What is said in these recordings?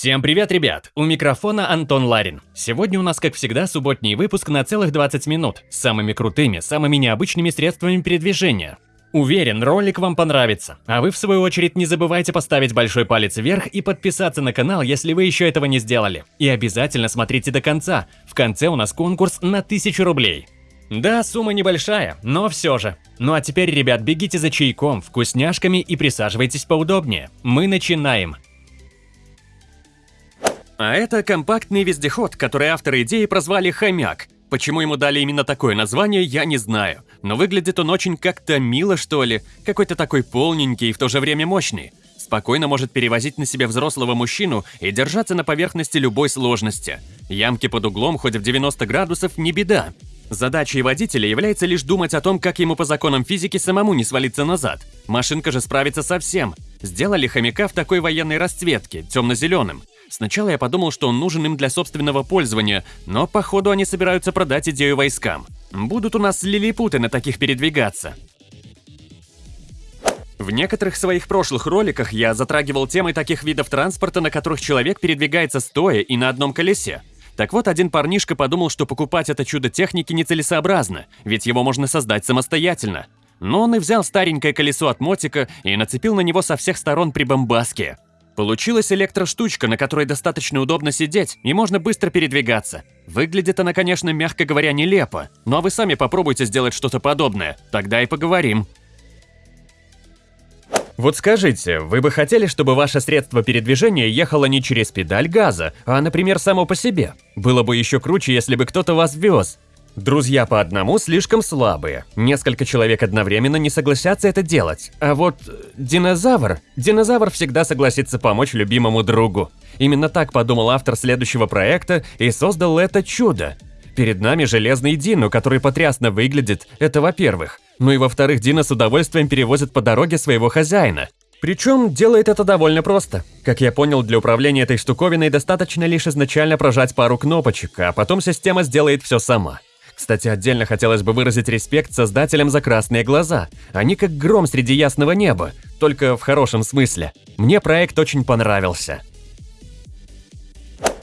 Всем привет, ребят! У микрофона Антон Ларин. Сегодня у нас, как всегда, субботний выпуск на целых 20 минут с самыми крутыми, самыми необычными средствами передвижения. Уверен, ролик вам понравится. А вы, в свою очередь, не забывайте поставить большой палец вверх и подписаться на канал, если вы еще этого не сделали. И обязательно смотрите до конца. В конце у нас конкурс на 1000 рублей. Да, сумма небольшая, но все же. Ну а теперь, ребят, бегите за чайком, вкусняшками и присаживайтесь поудобнее. Мы начинаем. А это компактный вездеход, который авторы идеи прозвали «Хомяк». Почему ему дали именно такое название, я не знаю. Но выглядит он очень как-то мило, что ли. Какой-то такой полненький и в то же время мощный. Спокойно может перевозить на себе взрослого мужчину и держаться на поверхности любой сложности. Ямки под углом хоть в 90 градусов не беда. Задачей водителя является лишь думать о том, как ему по законам физики самому не свалиться назад. Машинка же справится со всем. Сделали хомяка в такой военной расцветке, темно-зеленым. Сначала я подумал, что он нужен им для собственного пользования, но походу они собираются продать идею войскам. Будут у нас лилипуты на таких передвигаться. В некоторых своих прошлых роликах я затрагивал темы таких видов транспорта, на которых человек передвигается стоя и на одном колесе. Так вот, один парнишка подумал, что покупать это чудо техники нецелесообразно, ведь его можно создать самостоятельно. Но он и взял старенькое колесо от мотика и нацепил на него со всех сторон прибамбаски. Получилась электроштучка, на которой достаточно удобно сидеть и можно быстро передвигаться. Выглядит она, конечно, мягко говоря, нелепо, но вы сами попробуйте сделать что-то подобное, тогда и поговорим. Вот скажите, вы бы хотели, чтобы ваше средство передвижения ехало не через педаль газа, а, например, само по себе? Было бы еще круче, если бы кто-то вас вез. Друзья по одному слишком слабые. Несколько человек одновременно не согласятся это делать. А вот динозавр... Динозавр всегда согласится помочь любимому другу. Именно так подумал автор следующего проекта и создал это чудо. Перед нами железный Дино, который потрясно выглядит, это во-первых. Ну и во-вторых, Дина с удовольствием перевозит по дороге своего хозяина. Причем делает это довольно просто. Как я понял, для управления этой штуковиной достаточно лишь изначально прожать пару кнопочек, а потом система сделает все сама. Кстати, отдельно хотелось бы выразить респект создателям за красные глаза. Они как гром среди ясного неба, только в хорошем смысле. Мне проект очень понравился.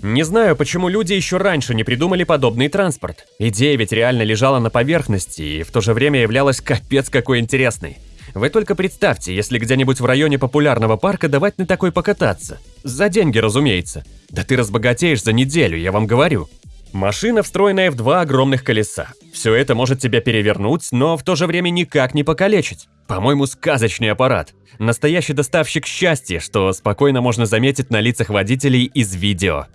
Не знаю, почему люди еще раньше не придумали подобный транспорт. Идея ведь реально лежала на поверхности и в то же время являлась капец какой интересной. Вы только представьте, если где-нибудь в районе популярного парка давать на такой покататься. За деньги, разумеется. Да ты разбогатеешь за неделю, я вам говорю. Машина, встроенная в два огромных колеса. Все это может тебя перевернуть, но в то же время никак не покалечить. По-моему, сказочный аппарат. Настоящий доставщик счастья, что спокойно можно заметить на лицах водителей из видео.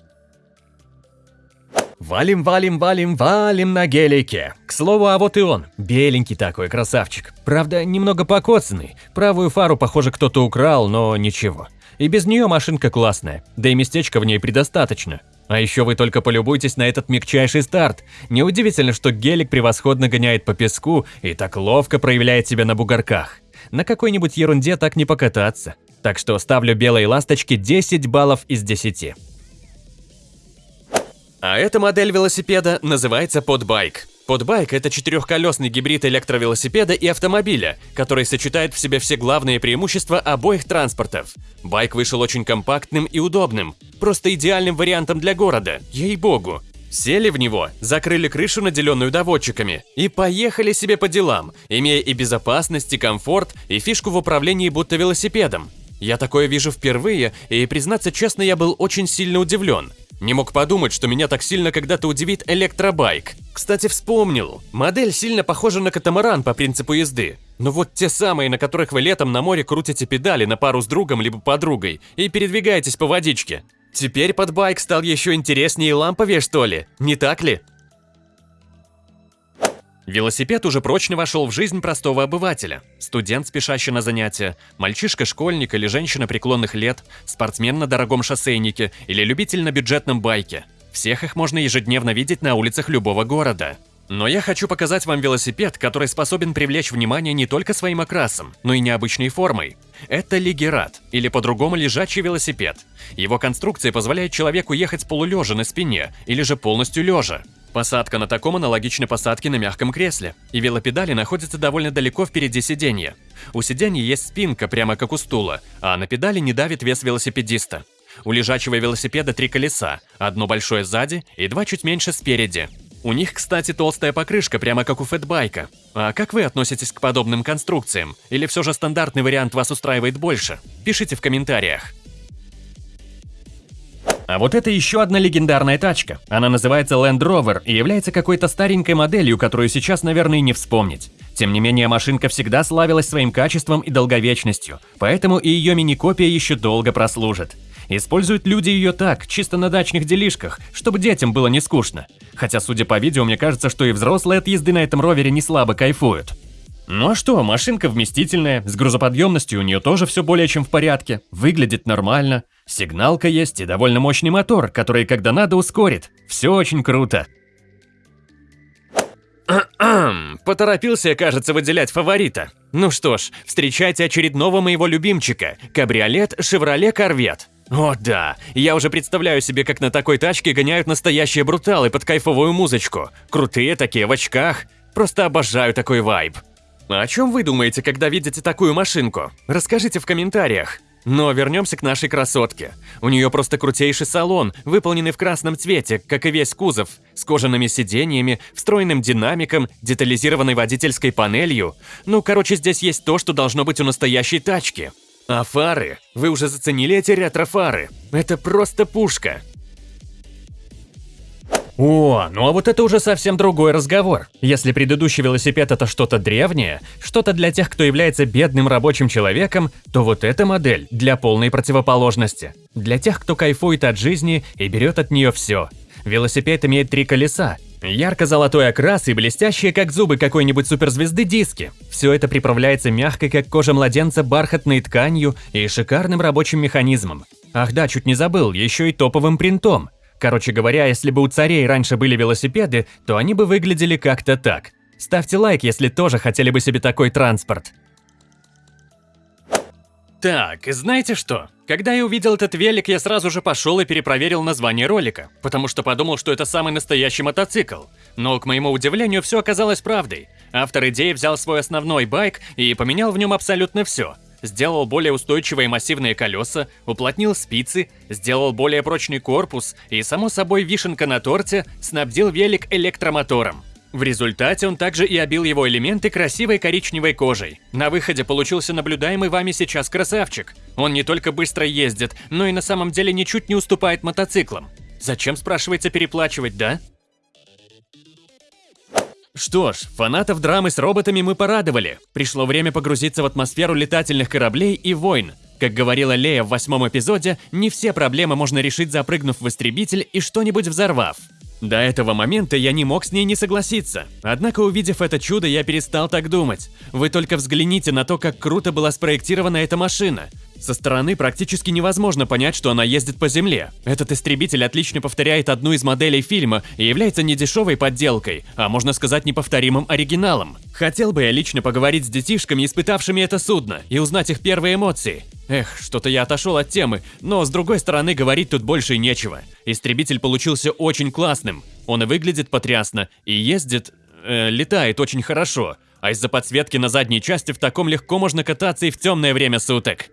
Валим, валим, валим, валим на гелике. К слову, а вот и он. Беленький такой красавчик. Правда, немного покоцанный. Правую фару, похоже, кто-то украл, но ничего. И без нее машинка классная, да и местечка в ней предостаточно. А еще вы только полюбуйтесь на этот мягчайший старт. Неудивительно, что гелик превосходно гоняет по песку и так ловко проявляет себя на бугорках. На какой-нибудь ерунде так не покататься. Так что ставлю белой ласточке 10 баллов из 10. А эта модель велосипеда называется подбайк. Подбайк – это четырехколесный гибрид электровелосипеда и автомобиля, который сочетает в себе все главные преимущества обоих транспортов. Байк вышел очень компактным и удобным, просто идеальным вариантом для города, ей-богу. Сели в него, закрыли крышу, наделенную доводчиками, и поехали себе по делам, имея и безопасность, и комфорт, и фишку в управлении будто велосипедом. Я такое вижу впервые, и, признаться честно, я был очень сильно удивлен – не мог подумать, что меня так сильно когда-то удивит электробайк. Кстати, вспомнил. Модель сильно похожа на катамаран по принципу езды. Но вот те самые, на которых вы летом на море крутите педали на пару с другом либо подругой и передвигаетесь по водичке. Теперь под байк стал еще интереснее и ламповее, что ли? Не так ли? Велосипед уже прочно вошел в жизнь простого обывателя. Студент, спешащий на занятия, мальчишка-школьник или женщина преклонных лет, спортсмен на дорогом шоссейнике или любитель на бюджетном байке. Всех их можно ежедневно видеть на улицах любого города. Но я хочу показать вам велосипед, который способен привлечь внимание не только своим окрасом, но и необычной формой. Это лигерат, или по-другому лежачий велосипед. Его конструкция позволяет человеку ехать полулежа на спине, или же полностью лежа. Посадка на таком аналогична посадке на мягком кресле, и велопедали находятся довольно далеко впереди сиденья. У сиденья есть спинка, прямо как у стула, а на педали не давит вес велосипедиста. У лежачего велосипеда три колеса, одно большое сзади и два чуть меньше спереди. У них, кстати, толстая покрышка, прямо как у фэтбайка. А как вы относитесь к подобным конструкциям? Или все же стандартный вариант вас устраивает больше? Пишите в комментариях. А вот это еще одна легендарная тачка. Она называется Land Rover и является какой-то старенькой моделью, которую сейчас, наверное, не вспомнить. Тем не менее, машинка всегда славилась своим качеством и долговечностью, поэтому и ее мини-копия еще долго прослужит. Используют люди ее так, чисто на дачных делишках, чтобы детям было не скучно. Хотя, судя по видео, мне кажется, что и взрослые от езды на этом ровере не слабо кайфуют. Ну а что, машинка вместительная, с грузоподъемностью у нее тоже все более чем в порядке, выглядит нормально, сигналка есть и довольно мощный мотор, который когда надо ускорит. Все очень круто. Поторопился кажется, выделять фаворита. Ну что ж, встречайте очередного моего любимчика – кабриолет Chevrolet Corvette. О да, я уже представляю себе, как на такой тачке гоняют настоящие бруталы под кайфовую музычку. Крутые такие, в очках. Просто обожаю такой вайб. А о чем вы думаете, когда видите такую машинку? Расскажите в комментариях. Но вернемся к нашей красотке. У нее просто крутейший салон, выполненный в красном цвете, как и весь кузов, с кожаными сиденьями, встроенным динамиком, детализированной водительской панелью. Ну, короче, здесь есть то, что должно быть у настоящей тачки. А фары? Вы уже заценили эти ретро-фары? Это просто пушка. О, ну а вот это уже совсем другой разговор. Если предыдущий велосипед это что-то древнее, что-то для тех, кто является бедным рабочим человеком, то вот эта модель для полной противоположности. Для тех, кто кайфует от жизни и берет от нее все. Велосипед имеет три колеса, Ярко-золотой окрас и блестящие, как зубы какой-нибудь суперзвезды, диски. Все это приправляется мягкой, как кожа младенца, бархатной тканью и шикарным рабочим механизмом. Ах да, чуть не забыл, еще и топовым принтом. Короче говоря, если бы у царей раньше были велосипеды, то они бы выглядели как-то так. Ставьте лайк, если тоже хотели бы себе такой транспорт. Так, знаете что? Когда я увидел этот велик, я сразу же пошел и перепроверил название ролика, потому что подумал, что это самый настоящий мотоцикл. Но, к моему удивлению, все оказалось правдой. Автор идеи взял свой основной байк и поменял в нем абсолютно все. Сделал более устойчивые массивные колеса, уплотнил спицы, сделал более прочный корпус и, само собой, вишенка на торте, снабдил велик электромотором. В результате он также и обил его элементы красивой коричневой кожей. На выходе получился наблюдаемый вами сейчас красавчик. Он не только быстро ездит, но и на самом деле ничуть не уступает мотоциклам. Зачем, спрашивается, переплачивать, да? Что ж, фанатов драмы с роботами мы порадовали. Пришло время погрузиться в атмосферу летательных кораблей и войн. Как говорила Лея в восьмом эпизоде, не все проблемы можно решить, запрыгнув в истребитель и что-нибудь взорвав. До этого момента я не мог с ней не согласиться. Однако, увидев это чудо, я перестал так думать. Вы только взгляните на то, как круто была спроектирована эта машина. Со стороны практически невозможно понять, что она ездит по земле. Этот истребитель отлично повторяет одну из моделей фильма и является не дешевой подделкой, а можно сказать неповторимым оригиналом. Хотел бы я лично поговорить с детишками, испытавшими это судно, и узнать их первые эмоции. Эх, что-то я отошел от темы, но с другой стороны говорить тут больше нечего. Истребитель получился очень классным. Он и выглядит потрясно, и ездит... Э, летает очень хорошо. А из-за подсветки на задней части в таком легко можно кататься и в темное время суток.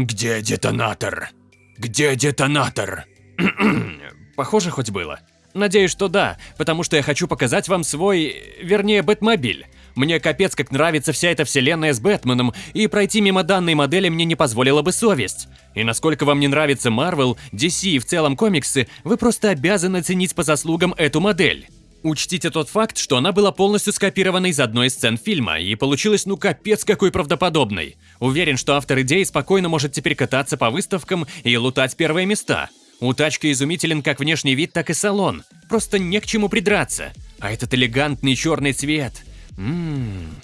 Где детонатор? Где детонатор? Похоже хоть было. Надеюсь, что да, потому что я хочу показать вам свой, вернее, Бэтмобиль. Мне капец как нравится вся эта вселенная с Бэтменом, и пройти мимо данной модели мне не позволила бы совесть. И насколько вам не нравится Marvel, DC и в целом комиксы, вы просто обязаны ценить по заслугам эту модель. Учтите тот факт, что она была полностью скопирована из одной из сцен фильма, и получилась ну капец какой правдоподобной. Уверен, что автор идеи спокойно может теперь кататься по выставкам и лутать первые места. У тачки изумителен как внешний вид, так и салон. Просто не к чему придраться. А этот элегантный черный цвет. Ммм.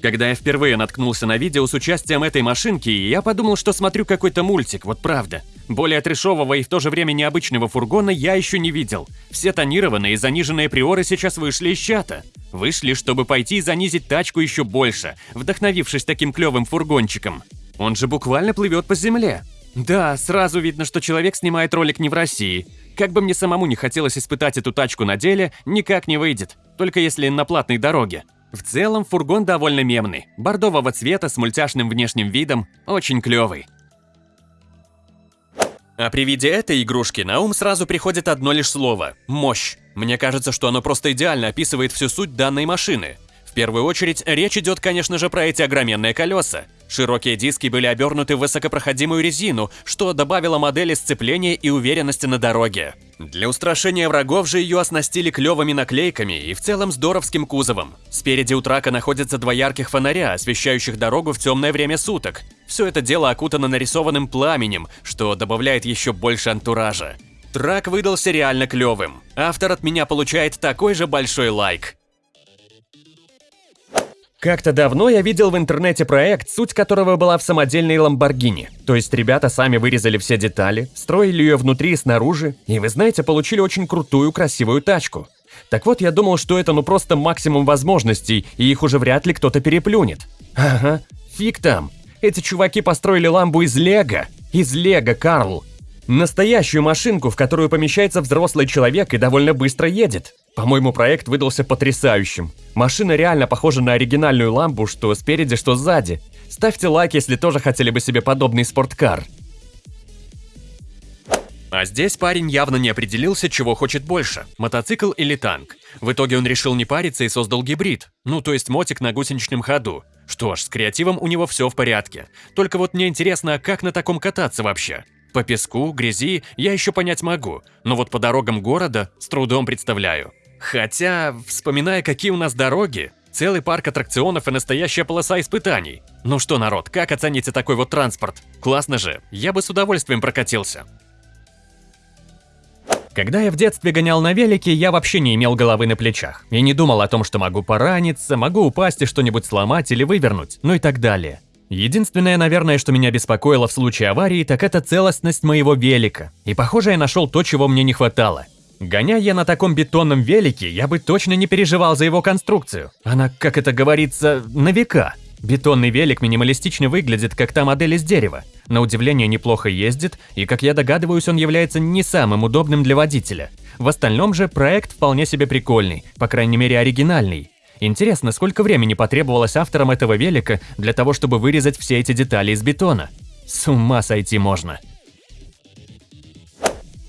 Когда я впервые наткнулся на видео с участием этой машинки, я подумал, что смотрю какой-то мультик, вот правда. Более трешового и в то же время необычного фургона я еще не видел. Все тонированные и заниженные приоры сейчас вышли из чата. Вышли, чтобы пойти и занизить тачку еще больше, вдохновившись таким клевым фургончиком. Он же буквально плывет по земле. Да, сразу видно, что человек снимает ролик не в России. Как бы мне самому не хотелось испытать эту тачку на деле, никак не выйдет, только если на платной дороге. В целом, фургон довольно мемный, бордового цвета с мультяшным внешним видом, очень клёвый. А при виде этой игрушки на ум сразу приходит одно лишь слово – мощь. Мне кажется, что оно просто идеально описывает всю суть данной машины. В первую очередь, речь идет, конечно же, про эти огроменные колеса. Широкие диски были обернуты в высокопроходимую резину, что добавило модели сцепления и уверенности на дороге. Для устрашения врагов же ее оснастили клевыми наклейками и в целом здоровским кузовом. Спереди у трака находятся два ярких фонаря, освещающих дорогу в темное время суток. Все это дело окутано нарисованным пламенем, что добавляет еще больше антуража. Трак выдался реально клевым. Автор от меня получает такой же большой лайк. Как-то давно я видел в интернете проект, суть которого была в самодельной Ламборгини. То есть ребята сами вырезали все детали, строили ее внутри и снаружи, и вы знаете, получили очень крутую, красивую тачку. Так вот, я думал, что это ну просто максимум возможностей, и их уже вряд ли кто-то переплюнет. Ага, фиг там. Эти чуваки построили ламбу из лего. Из лего, Карл. Настоящую машинку, в которую помещается взрослый человек и довольно быстро едет. По-моему, проект выдался потрясающим. Машина реально похожа на оригинальную ламбу, что спереди, что сзади. Ставьте лайк, если тоже хотели бы себе подобный спорткар. А здесь парень явно не определился, чего хочет больше – мотоцикл или танк. В итоге он решил не париться и создал гибрид, ну то есть мотик на гусеничном ходу. Что ж, с креативом у него все в порядке. Только вот мне интересно, а как на таком кататься вообще? По песку, грязи я еще понять могу, но вот по дорогам города с трудом представляю. Хотя, вспоминая, какие у нас дороги, целый парк аттракционов и настоящая полоса испытаний. Ну что, народ, как оцените такой вот транспорт? Классно же, я бы с удовольствием прокатился. Когда я в детстве гонял на велике, я вообще не имел головы на плечах. И не думал о том, что могу пораниться, могу упасть и что-нибудь сломать или вывернуть, ну и так далее. Единственное, наверное, что меня беспокоило в случае аварии, так это целостность моего велика. И похоже, я нашел то, чего мне не хватало. Гоняя я на таком бетонном велике, я бы точно не переживал за его конструкцию. Она, как это говорится, на века. Бетонный велик минималистично выглядит, как та модель из дерева. На удивление неплохо ездит, и, как я догадываюсь, он является не самым удобным для водителя. В остальном же проект вполне себе прикольный, по крайней мере оригинальный. Интересно, сколько времени потребовалось авторам этого велика для того, чтобы вырезать все эти детали из бетона? С ума сойти можно.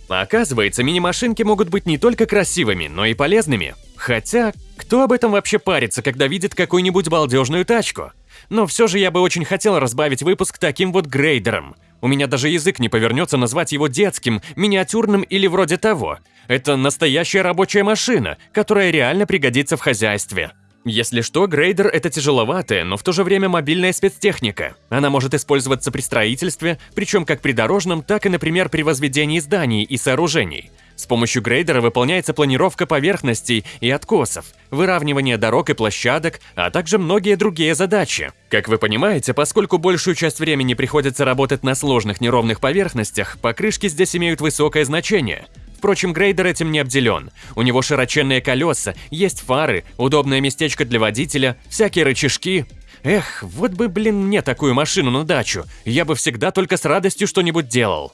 Оказывается, мини-машинки могут быть не только красивыми, но и полезными. Хотя, кто об этом вообще парится, когда видит какую-нибудь балдежную тачку? Но все же я бы очень хотел разбавить выпуск таким вот грейдером. У меня даже язык не повернется назвать его детским, миниатюрным или вроде того. Это настоящая рабочая машина, которая реально пригодится в хозяйстве. Если что, грейдер – это тяжеловатая, но в то же время мобильная спецтехника. Она может использоваться при строительстве, причем как при дорожном, так и, например, при возведении зданий и сооружений. С помощью грейдера выполняется планировка поверхностей и откосов, выравнивание дорог и площадок, а также многие другие задачи. Как вы понимаете, поскольку большую часть времени приходится работать на сложных неровных поверхностях, покрышки здесь имеют высокое значение – Впрочем, грейдер этим не обделен. У него широченные колеса, есть фары, удобное местечко для водителя, всякие рычажки. Эх, вот бы, блин, мне такую машину на дачу. Я бы всегда только с радостью что-нибудь делал.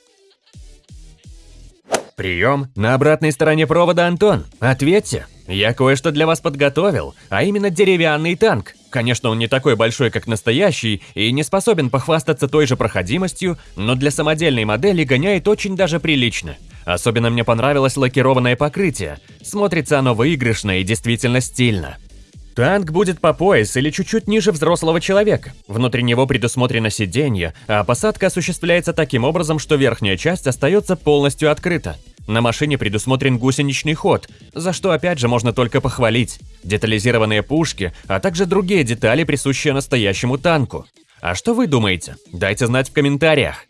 Прием. На обратной стороне провода Антон. Ответьте. Я кое-что для вас подготовил, а именно деревянный танк. Конечно, он не такой большой, как настоящий, и не способен похвастаться той же проходимостью, но для самодельной модели гоняет очень даже прилично. Особенно мне понравилось лакированное покрытие. Смотрится оно выигрышно и действительно стильно. Танк будет по пояс или чуть-чуть ниже взрослого человека. Внутри него предусмотрено сиденье, а посадка осуществляется таким образом, что верхняя часть остается полностью открыта. На машине предусмотрен гусеничный ход, за что опять же можно только похвалить. Детализированные пушки, а также другие детали, присущие настоящему танку. А что вы думаете? Дайте знать в комментариях.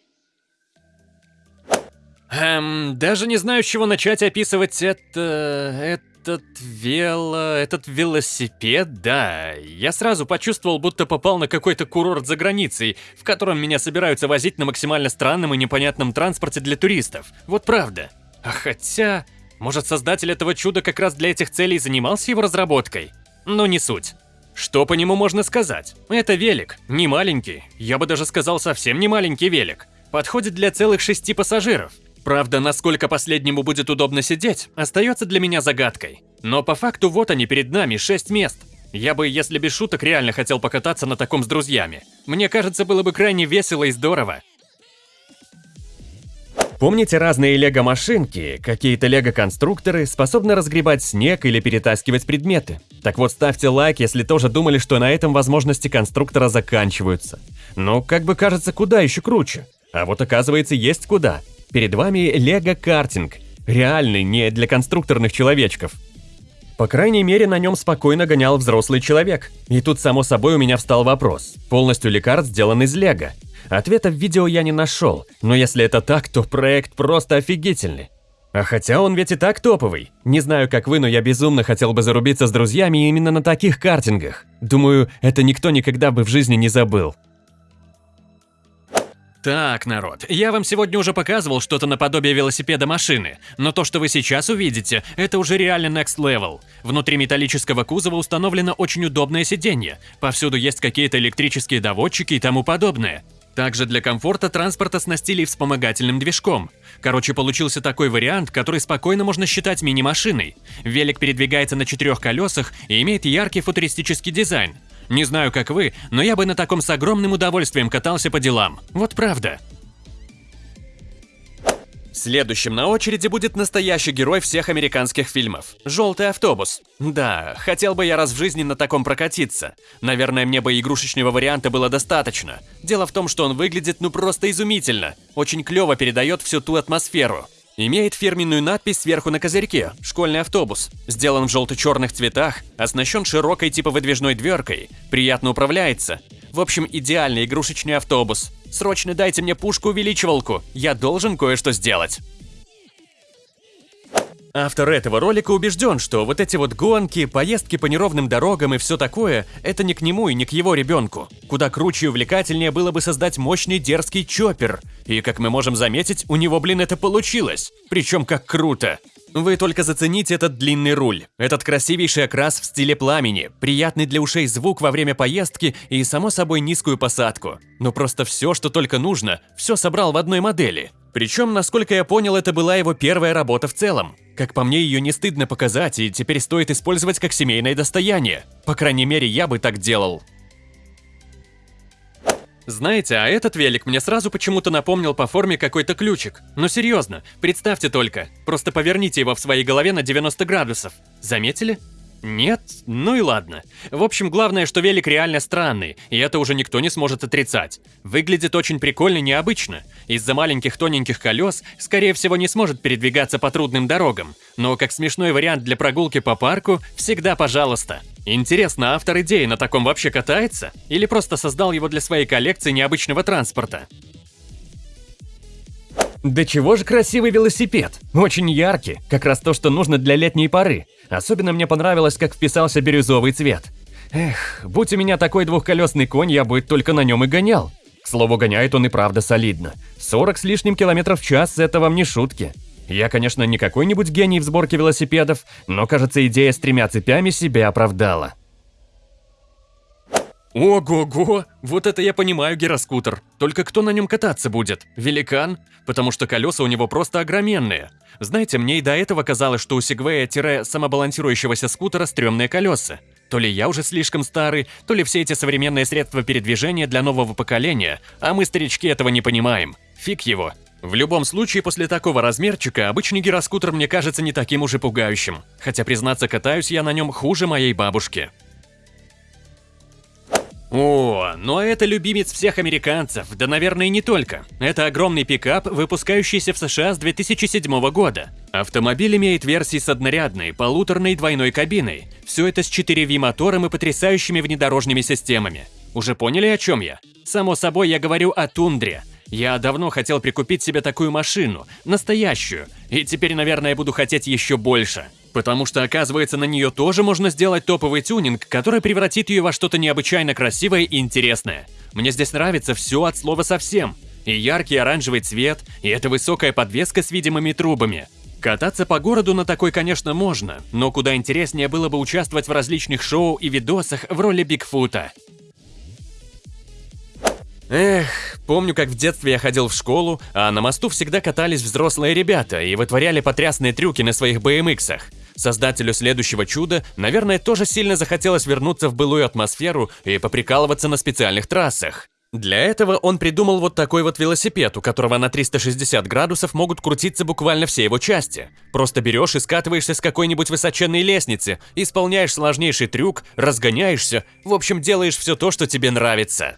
Эм, даже не знаю, с чего начать описывать это... Этот вело... этот велосипед, да. Я сразу почувствовал, будто попал на какой-то курорт за границей, в котором меня собираются возить на максимально странном и непонятном транспорте для туристов. Вот правда. А хотя... Может, создатель этого чуда как раз для этих целей занимался его разработкой? Но не суть. Что по нему можно сказать? Это велик, не маленький, я бы даже сказал совсем не маленький велик. Подходит для целых шести пассажиров. Правда, насколько последнему будет удобно сидеть, остается для меня загадкой. Но по факту вот они перед нами, шесть мест. Я бы, если без шуток, реально хотел покататься на таком с друзьями. Мне кажется, было бы крайне весело и здорово. Помните разные лего-машинки, какие-то лего-конструкторы способны разгребать снег или перетаскивать предметы? Так вот, ставьте лайк, если тоже думали, что на этом возможности конструктора заканчиваются. Но, как бы кажется, куда еще круче. А вот оказывается, есть куда. Перед вами лего-картинг. Реальный, не для конструкторных человечков. По крайней мере, на нем спокойно гонял взрослый человек. И тут, само собой, у меня встал вопрос. Полностью ли карт сделан из лего? Ответа в видео я не нашел, но если это так, то проект просто офигительный. А хотя он ведь и так топовый. Не знаю, как вы, но я безумно хотел бы зарубиться с друзьями именно на таких картингах. Думаю, это никто никогда бы в жизни не забыл. Так, народ, я вам сегодня уже показывал что-то наподобие велосипеда машины, но то, что вы сейчас увидите, это уже реально next level. Внутри металлического кузова установлено очень удобное сиденье, повсюду есть какие-то электрические доводчики и тому подобное. Также для комфорта транспорт оснастили вспомогательным движком. Короче, получился такой вариант, который спокойно можно считать мини-машиной. Велик передвигается на четырех колесах и имеет яркий футуристический дизайн. Не знаю, как вы, но я бы на таком с огромным удовольствием катался по делам. Вот правда. Следующим на очереди будет настоящий герой всех американских фильмов – «Желтый автобус». Да, хотел бы я раз в жизни на таком прокатиться. Наверное, мне бы игрушечного варианта было достаточно. Дело в том, что он выглядит ну просто изумительно. Очень клево передает всю ту атмосферу. Имеет фирменную надпись сверху на козырьке «Школьный автобус». Сделан в желто-черных цветах, оснащен широкой типа выдвижной дверкой, приятно управляется. В общем, идеальный игрушечный автобус. Срочно дайте мне пушку-увеличивалку, я должен кое-что сделать. Автор этого ролика убежден, что вот эти вот гонки, поездки по неровным дорогам и все такое – это не к нему и не к его ребенку. Куда круче и увлекательнее было бы создать мощный дерзкий чоппер. И, как мы можем заметить, у него, блин, это получилось. Причем как круто. Вы только зацените этот длинный руль, этот красивейший окрас в стиле пламени, приятный для ушей звук во время поездки и, само собой, низкую посадку. Но просто все, что только нужно, все собрал в одной модели. Причем, насколько я понял, это была его первая работа в целом. Как по мне, ее не стыдно показать, и теперь стоит использовать как семейное достояние. По крайней мере, я бы так делал. Знаете, а этот велик мне сразу почему-то напомнил по форме какой-то ключик. Но серьезно, представьте только, просто поверните его в своей голове на 90 градусов. Заметили? Нет? Ну и ладно. В общем, главное, что велик реально странный, и это уже никто не сможет отрицать. Выглядит очень прикольно и необычно. Из-за маленьких тоненьких колес, скорее всего, не сможет передвигаться по трудным дорогам. Но как смешной вариант для прогулки по парку, всегда пожалуйста. Интересно, автор идеи на таком вообще катается? Или просто создал его для своей коллекции необычного транспорта? Да чего же красивый велосипед? Очень яркий, как раз то, что нужно для летней поры. Особенно мне понравилось, как вписался бирюзовый цвет. Эх, будь у меня такой двухколесный конь, я бы только на нем и гонял. К слову, гоняет он и правда солидно. 40 с лишним километров в час – это вам не шутки. Я, конечно, не какой-нибудь гений в сборке велосипедов, но, кажется, идея с тремя цепями себя оправдала. Ого-го! Вот это я понимаю гироскутер. Только кто на нем кататься будет? Великан? Потому что колеса у него просто огроменные. Знаете, мне и до этого казалось, что у сегвея-самобалансирующегося скутера стрёмные колеса. То ли я уже слишком старый, то ли все эти современные средства передвижения для нового поколения, а мы, старички, этого не понимаем. Фиг его. В любом случае, после такого размерчика, обычный гироскутер мне кажется не таким уж и пугающим. Хотя, признаться, катаюсь я на нем хуже моей бабушки. О, ну а это любимец всех американцев, да наверное не только. Это огромный пикап, выпускающийся в США с 2007 года. Автомобиль имеет версии с однорядной, полуторной двойной кабиной. Все это с 4V мотором и потрясающими внедорожными системами. Уже поняли, о чем я? Само собой, я говорю о тундре. Я давно хотел прикупить себе такую машину, настоящую, и теперь, наверное, буду хотеть еще больше. Потому что, оказывается, на нее тоже можно сделать топовый тюнинг, который превратит ее во что-то необычайно красивое и интересное. Мне здесь нравится все от слова совсем. И яркий оранжевый цвет, и эта высокая подвеска с видимыми трубами. Кататься по городу на такой, конечно, можно, но куда интереснее было бы участвовать в различных шоу и видосах в роли Бигфута. Эх, помню, как в детстве я ходил в школу, а на мосту всегда катались взрослые ребята и вытворяли потрясные трюки на своих BMX-ах. Создателю следующего чуда, наверное, тоже сильно захотелось вернуться в былую атмосферу и поприкалываться на специальных трассах. Для этого он придумал вот такой вот велосипед, у которого на 360 градусов могут крутиться буквально все его части. Просто берешь и скатываешься с какой-нибудь высоченной лестницы, исполняешь сложнейший трюк, разгоняешься, в общем, делаешь все то, что тебе нравится.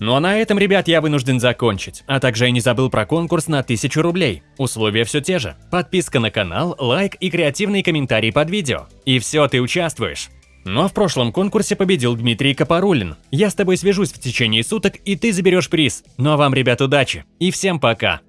Ну а на этом, ребят, я вынужден закончить. А также я не забыл про конкурс на 1000 рублей. Условия все те же. Подписка на канал, лайк и креативный комментарий под видео. И все, ты участвуешь. Но в прошлом конкурсе победил Дмитрий Капарулин. Я с тобой свяжусь в течение суток, и ты заберешь приз. Ну а вам, ребят, удачи. И всем пока.